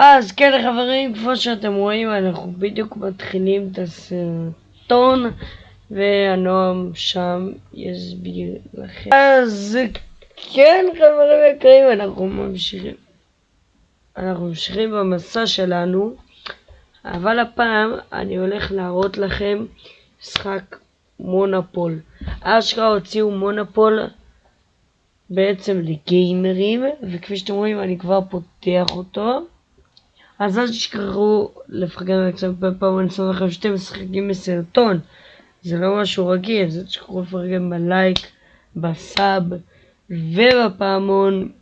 אז כן חברים, כמו שאתם רואים, אנחנו בדיוק מתחילים את הסרטון, והנועם שם יסביר לכם. אז כן חברים יקרים, אנחנו ממשיכים. אנחנו ממשיכים במסע שלנו, אבל הפעם אני הולך להראות לכם משחק מונופול. אשכרה הוציאו מונופול בעצם לגיימרים, וכפי שאתם רואים אני כבר פותח אותו. אז אל תשכחו לפרגן על קצת פעם אני שם לכם שאתם משחקים בסרטון. זה לא משהו רגיל, אז אל תשכחו לפרגן בלייק, בסאב ובפעמון.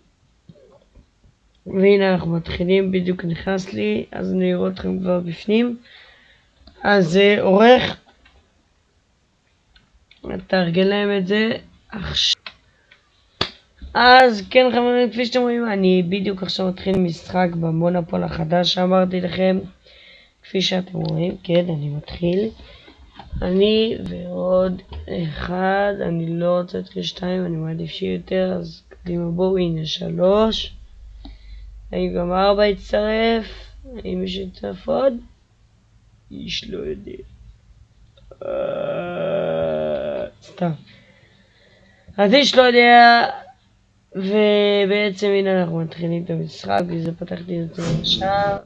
והנה אנחנו מתחילים, בדיוק נכנס לי, אז אני אראה אתכם כבר בפנים. אז זה עורך, תארגן להם את זה עכשיו. אז כן חברים, כפי שאתם רואים, אני בדיוק עכשיו מתחיל משחק במונופול החדש שאמרתי לכם. כפי שאתם רואים, כן, אני מתחיל. אני ועוד אחד, אני לא רוצה את שתיים, אני מעדיף שיהיה יותר, אז קדימה בואו, הנה שלוש. האם גם ארבע יצטרף? האם יש יצטרף עוד? איש לא יודע. אה, סתם. אז איש לא יודע, ובעצם הנה אנחנו מתחילים את המשחק, וזה פתחתי את זה עכשיו.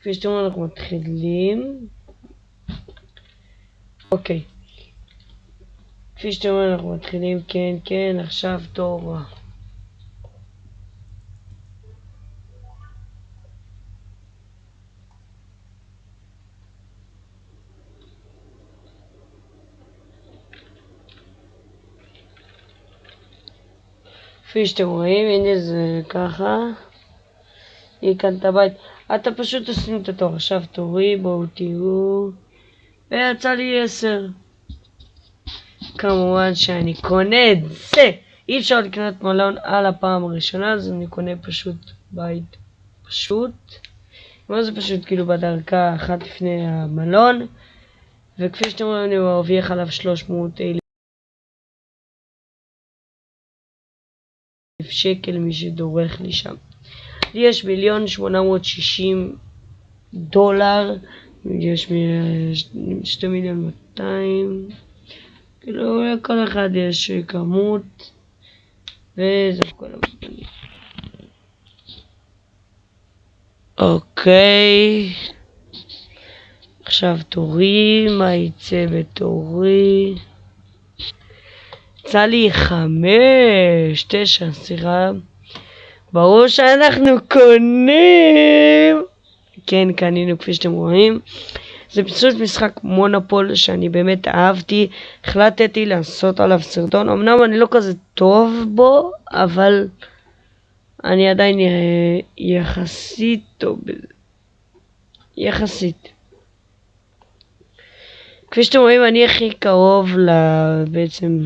כפי שאתם רואים אנחנו מתחילים. אוקיי. כפי שאתם רואים אנחנו מתחילים, כן, כן, עכשיו תור. כפי שאתם רואים, הנה זה ככה. היא כאן את הבית. אתה פשוט תשים את התור. עכשיו תורי, בואו תראו. ויצא לי עשר. כמובן שאני קונה את זה. אי אפשר לקנות מלון על הפעם הראשונה, אז אני קונה פשוט בית פשוט. מה זה פשוט? כאילו בדרכה אחת לפני המלון. וכפי שאתם רואים, אני מרוויח עליו 300 אלף. שקל מי שדורך לי שם. לי יש מיליון שמונה מאות שישים דולר, יש שתי מיליון מאתיים, כאילו לכל אחד יש כמות, וזהו כל המתנים. אוקיי, עכשיו תורי, מה יצא בתורי? יצא לי חמש, תשע, סליחה. ברור שאנחנו קונים! כן, קנינו כפי שאתם רואים. זה פשוט משחק מונופול שאני באמת אהבתי. החלטתי לעשות עליו סרטון. אמנם אני לא כזה טוב בו, אבל אני עדיין יחסית טוב בזה. יחסית. כפי שאתם רואים, אני הכי קרוב בעצם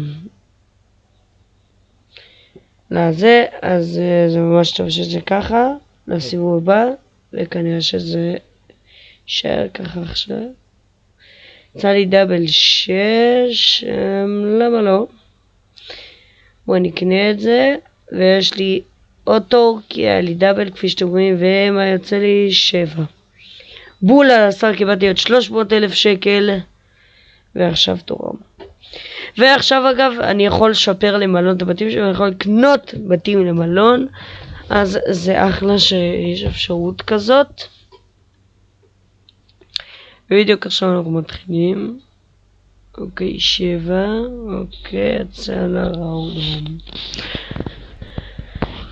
לזה, אז אה, זה ממש טוב שזה ככה, לסיבוב הבא, וכנראה שזה יישאר ככה עכשיו. יצא לי דאבל 6, אמ, למה לא? בואו נקנה את זה, ויש לי אוטו, כי היה לי דאבל כפי שאתם רואים, ומה יוצא לי 7. בול על השר קיבלתי עוד 300 אלף שקל, ועכשיו תורם. ועכשיו אגב אני יכול לשפר למלון את הבתים שלי, אני יכול לקנות בתים למלון, אז זה אחלה שיש אפשרות כזאת. בדיוק עכשיו אנחנו מתחילים. אוקיי, שבע, אוקיי, יצא לראונד.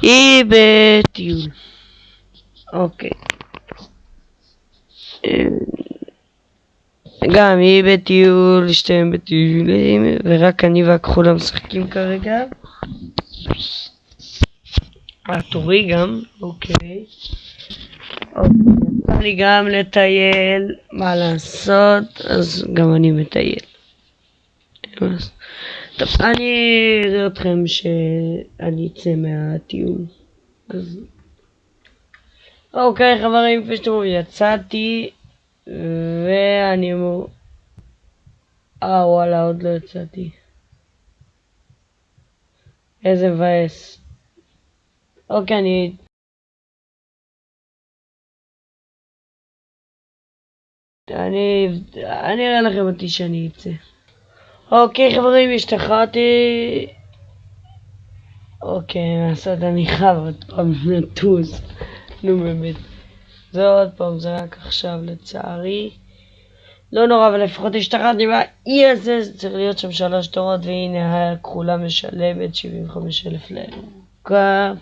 היא בטיול. אוקיי. אה, גם היא בטיול, שתיהם בטיולים, ורק אני והכחולה משחקים כרגע. התורי גם, אוקיי. אוקיי, לי גם לטייל, מה לעשות, אז גם אני מטייל. טוב, אני אראה אתכם שאני אצא מהטיול. אז... אוקיי חברים, כפי שאתם רואים, יצאתי. ואני אמור... אה וואלה עוד לא יצאתי. איזה מבאס. אוקיי אני אני, אני אראה לכם אותי שאני אצא. אוקיי חברים, השתחררתי. אוקיי, נעשה אני חייב עוד פעם לטוס. נו באמת. זה עוד פעם, זה רק עכשיו לצערי. לא נורא, אבל לפחות השתחררתי זה צריך להיות שם שלוש תורות, והנה הכחולה משלמת 75 אלף לירוקה.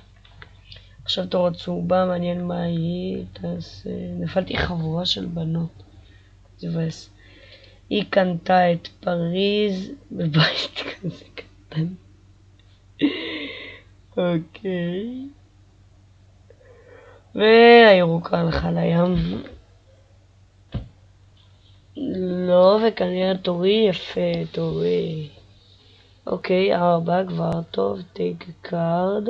עכשיו תור צהובה, מעניין מה היא, תעשה... נפלתי חבורה של בנות. זה מבאס. היא קנתה את פריז בבית כזה קטן. אוקיי. והירוקה הלכה לים. לא, וכנראה תורי יפה, תורי. אוקיי, ארבע כבר טוב, take card.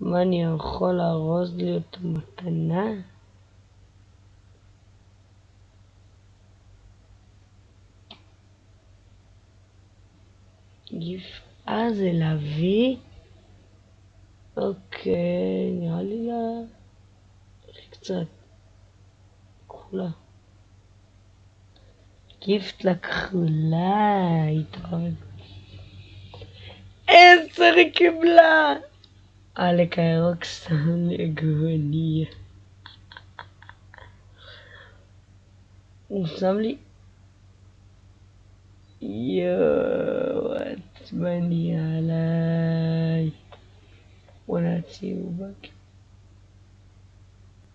מה אני יכול לארוז לי אותו מתנה? יפעה זה להביא? אוקיי, נראה לי לה... קצת. כחולה. גיפט לכחולה, התראות. עשר היא קיבלה! עלק הירוק שם לגוניה. הוא שם לי... יואו, עצבני עליי.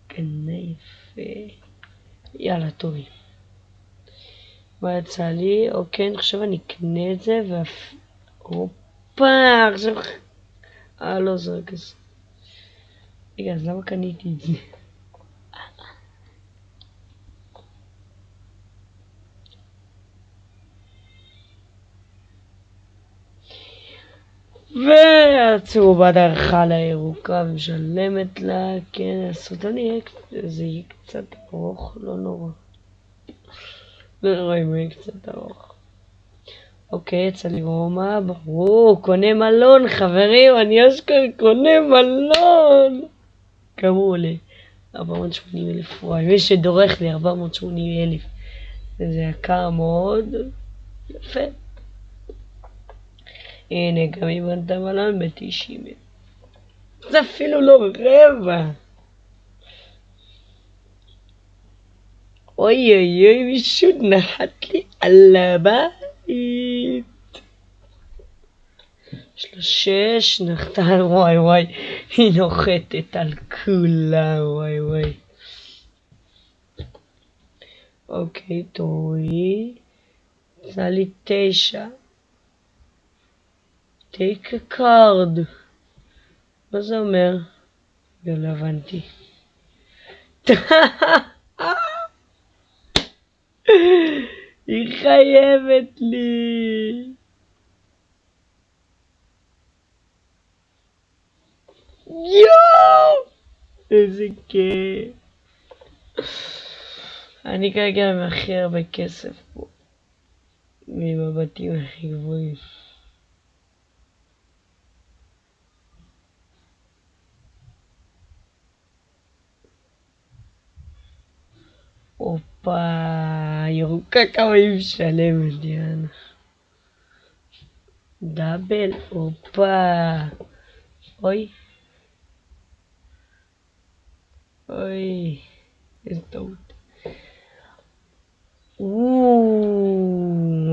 גנה יפה. יאללה, טובי. מה יצא לי? אוקיי, אני חושב אני אקנה את זה ואף... הופה, עכשיו... אה, לא, זה רק. רגע, אז למה קניתי את זה? והצהובה דרכה לירוקה ומשלמת לה, כן, הסרטון יהיה, זה יהיה קצת ארוך, לא נורא. לא נורא אם יהיה קצת ארוך. אוקיי, יצא לי רומא, ברור, קונה מלון, חברים, אני אשכרה קונה מלון! כמה הוא עולה? 480 אלף, וואי, מי שדורך לי 480 אלף. זה יקר מאוד, יפה. הנה, גם אתה מלון ב-90 אלף. זה אפילו לא רבע. אוי אוי אוי, מישהו נחת לי על הבית. יש לו שש, נחתה, וואי וואי, היא נוחתת על כולה, וואי וואי. אוקיי, תורי. עשה לי תשע. take card. מה זה אומר? לא הבנתי. היא חייבת לי. יואו! איזה כיף. אני כרגע עם הכי הרבה כסף פה. ממבטים הכי גבוהים. הופה, ירוקה כמה היא משלמת, יאנה. דאבל, הופה. אוי. אוי, איזה טעות.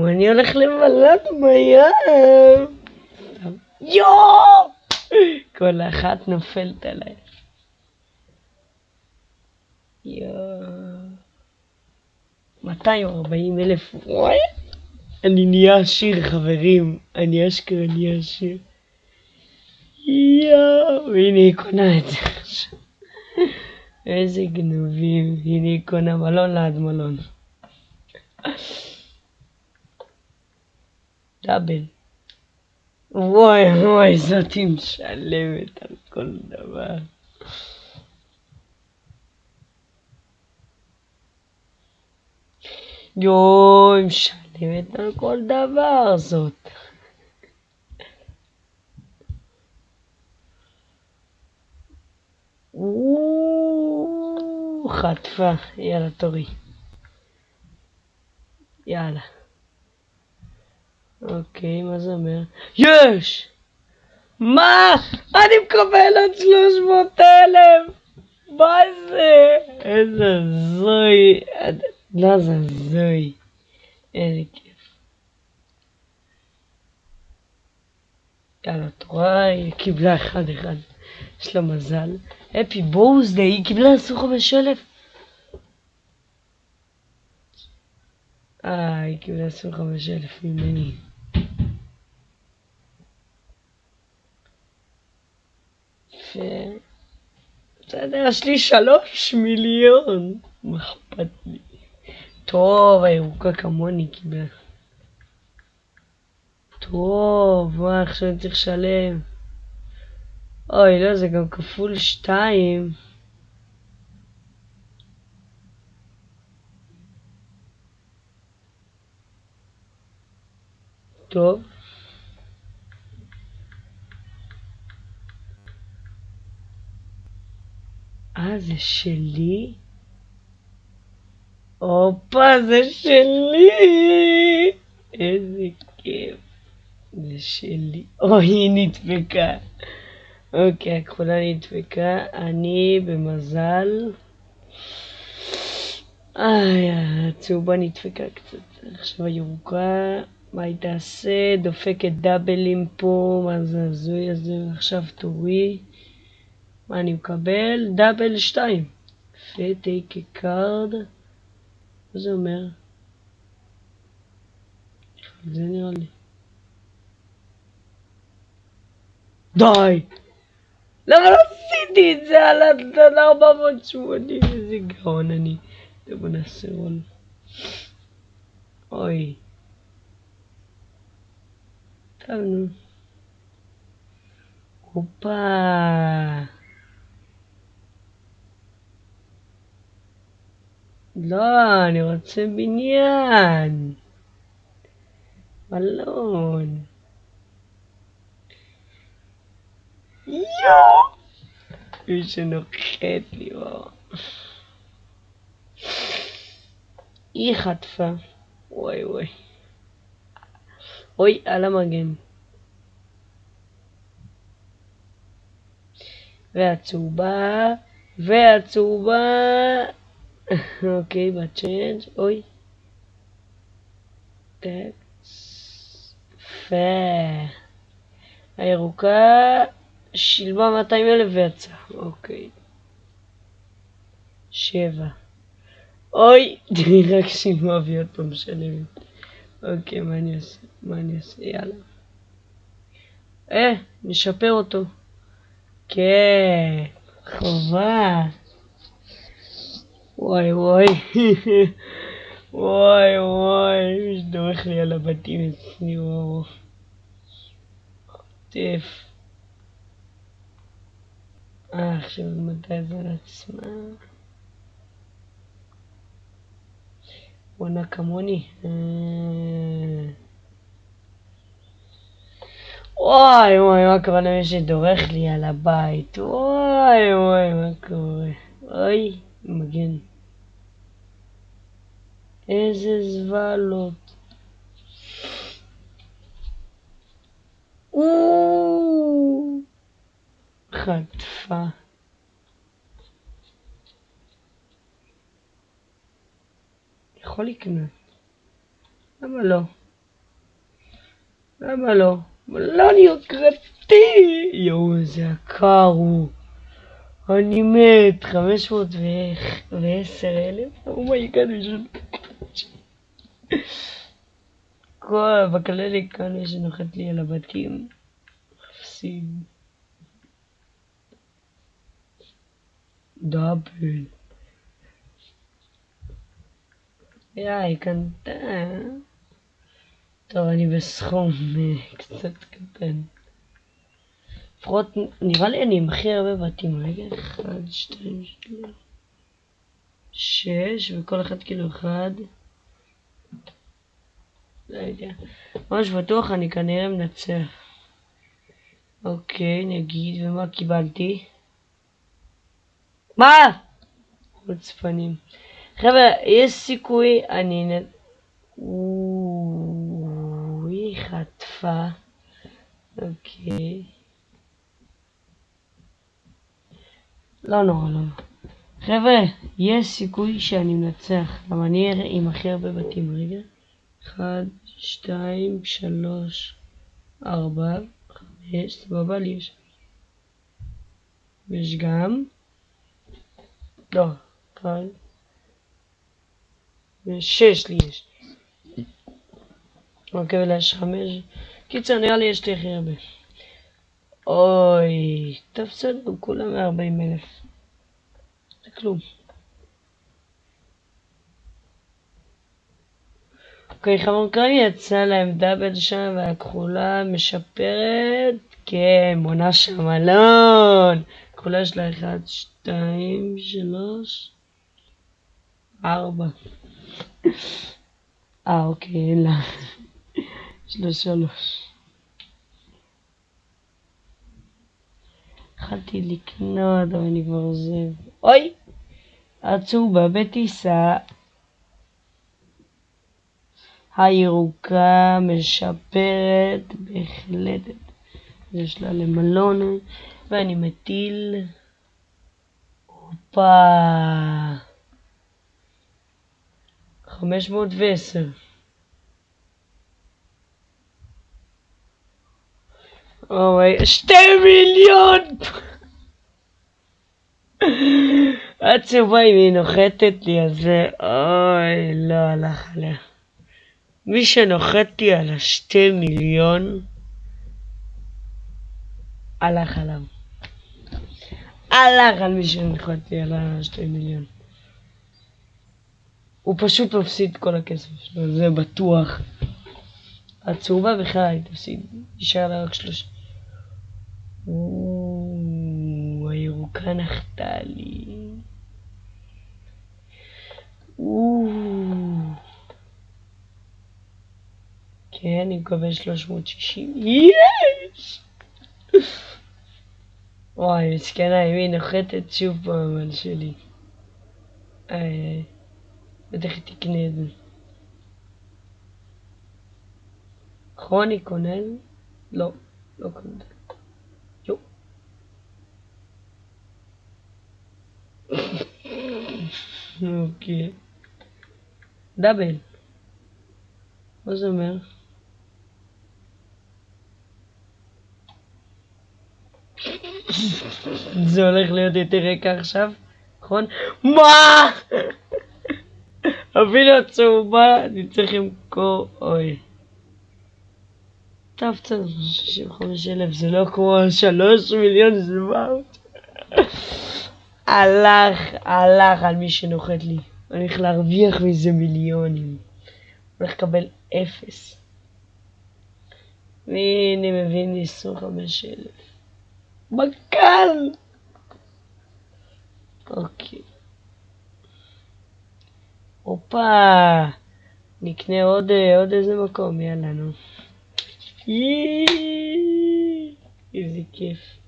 אני הולך לבלת בים. יואו! כל אחת נופלת עליי. יואו. 240 אלף, וואי, אני נהיה עשיר חברים, אני אשכרה נהיה עשיר. יואו, הנה היא קונה את זה עכשיו. איזה גנובים, הנה היא קונה מלון ליד מלון. דאבל. וואי וואי, זאתי משלמת על כל דבר. יואי, משלמת על כל דבר זאת. חטפה, יאללה תורי. יאללה. אוקיי, מה זה אומר? יש! מה? אני מקבל עוד 300 אלף! מה זה? איזה זוי. זוי. איזה כיף. יאללה, את רואה? היא קיבלה אחד אחד. יש לה מזל. הפי בוזדי, היא קיבלה 25 אלף. אה, היא קיבלה 25 אלף ממני. בסדר, יש לי שלוש מיליון. מה אכפת לי? טוב, הירוקה כמוני קיבל. טוב, מה עכשיו אני צריך לשלם? אוי, לא, זה גם כפול שתיים. טוב. אה, זה שלי? הופה, זה שלי! איזה כיף. זה שלי. אוי, היא נדפקה. אוקיי, הכחולה נדפקה. אני במזל. איי, הצהובה נדפקה קצת. עכשיו הירוקה, מה היא תעשה? דופקת דאבלים פה, מה זה הזוי הזה? עכשיו תורי. מה אני מקבל? דאבל 2. יפה, take a card. מה זה אומר? זה נראה לי. די! למה לא עשיתי את זה על הדן 480? איזה גאון אני. טוב, בוא נעשה רול. אוי. טוב, נו. הופה. לא, אני רוצה בניין. מלון. יואו! מי שנוחת לי, וואו. היא חטפה. וואי וואי. אוי, על המגן. והצהובה, והצהובה אוקיי, בצ'יינג', אוי. טקס. יפה. הירוקה שילמה 200 אלף ויצאה, אוקיי. שבע. אוי, רק שילמה והיא עוד פעם משלמת. אוקיי, מה אני אעשה? מה אני אעשה? יאללה. אה, נשפר אותו. כן, חובה. וואי וואי. וואי וואי, מי שדורך לי על הבתים אצלי, וואו. חוטף. אה, עכשיו מתי זה על עצמה? בונה כמוני. אה. וואי וואי, מה קורה למי שדורך לי על הבית? וואי וואי, מה קורה? אוי. מגן. איזה זוולות. חטפה. יכול לקנות. למה לא? למה לא? לא להיות קרטי! יואו, איזה יקר הוא. אני מת, 510 אלף? oh my god, כל בכללי כאן יש נוחת לי על הבתים. אפסים. דאבל. יא, היא קנתה. טוב, אני בסכום אה, קצת קטן. לפחות נראה לי אני עם הכי הרבה בתים, רגע, 1, 2, 3, 6, וכל אחד כאילו אחד. לא יודע. ממש בטוח אני כנראה מנצח. אוקיי, נגיד, ומה קיבלתי? מה? חוצפנים. חבר'ה, יש סיכוי, אני... היא חטפה. אוקיי. לא נורא, לא נורא. חבר'ה, יש סיכוי שאני מנצח. למה אני אראה עם הכי הרבה בתים. רגע. אחד, שתיים, שלוש, ארבע, חמש, סבבה לי יש. ויש גם... לא, אחד. ושש לי יש. אוקיי, אולי יש חמש. קיצר, נראה לי יש לי הכי הרבה. אוי, טוב כולם 140 אלף. זה כלום. אוקיי, חמורקאי יצא להם דאבל שם והכחולה משפרת. כן, בונה שם מלון. הכחולה יש לה 1, 2, 3, 4. אה, אוקיי, אין לה. יש לה 3. התחלתי לקנות, אבל אני כבר עוזב. אוי! עצובה בטיסה. הירוקה משפרת בהחלט. יש לה למלון, ואני מטיל... הופה! 510. אוי, שתי מיליון! עצובה אם היא נוחתת לי על זה, אוי, לא הלך עליה. מי שנוחת לי על השתי מיליון, הלך עליו. הלך על מי שנוחת לי על השתי מיליון. הוא פשוט מפסיד כל הכסף שלו, זה בטוח. הצהובה בכלל היא תפסיד, יישאר לה רק שלושה. הירוקה נחתה לי. אני מקבל 360. יש! וואי, מסכנה, אם היא נוחתת שוב פעם על שלי. איי, בטח היא תקנה את זה. כרוני כונן? קונה. אוקיי. דאבל. מה זה אומר? זה הולך להיות יותר רקע עכשיו, נכון? מה? אפילו הצהובה, אני צריך למכור, אוי. טוב, טוב, 65 אלף, זה לא כמו 3 מיליון 700. הלך, הלך על מי שנוחת לי. אני הולך להרוויח מזה מיליונים. הולך לקבל אפס. והנה מביא לי 25 אלף. בקל! אוקיי. הופה! נקנה עוד, עוד איזה מקום, יאללה נו. איזה כיף.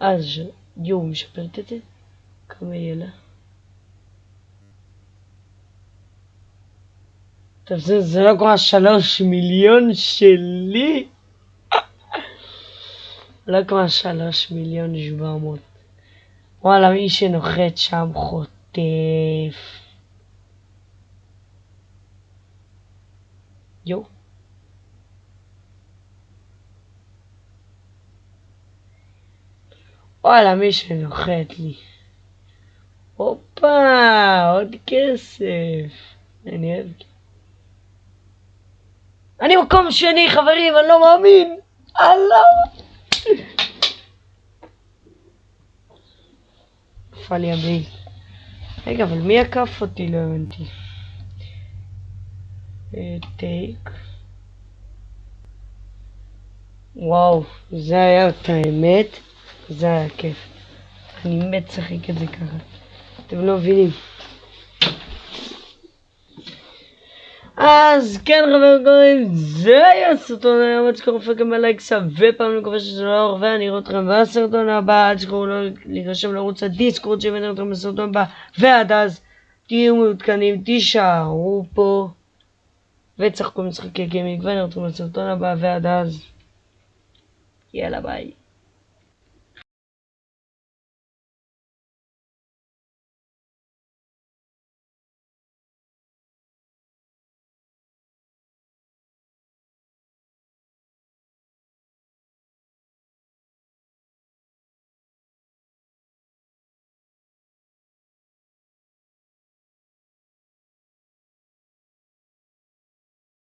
אז יואו, משפרת את זה? כמה יהיה לה? טוב, זה, זה לא כמו השלוש מיליון שלי? לא כמו השלוש מיליון שבע מאות. וואלה, מי שנוחת שם חוטף. יו. וואלה, מי שנוחת לי. הופה, עוד כסף. אני אוהב. אני מקום שני, חברים, אני לא מאמין. אללה. נפל לי המעיל. רגע, אבל מי עקף אותי? לא הבנתי. טייק. וואו, זה היה את האמת. זה היה כיף. אני מת לשחק את זה ככה. אתם לא מבינים. אז כן חברים, זה היה הסרטון היום, עד שכחו לפרקם בלייק סאב ופעם אני מקווה שזה לא הרבה, ואני אראה אתכם בסרטון הבא, עד שכחו לא להירשם לערוץ הדיסקורד שהבאתי אתכם בסרטון הבא, ועד אז תהיו מעודכנים, תישארו פה וצחקו משחקי גיימינג, ואני אראה אתכם בסרטון הבא, ועד אז יאללה ביי.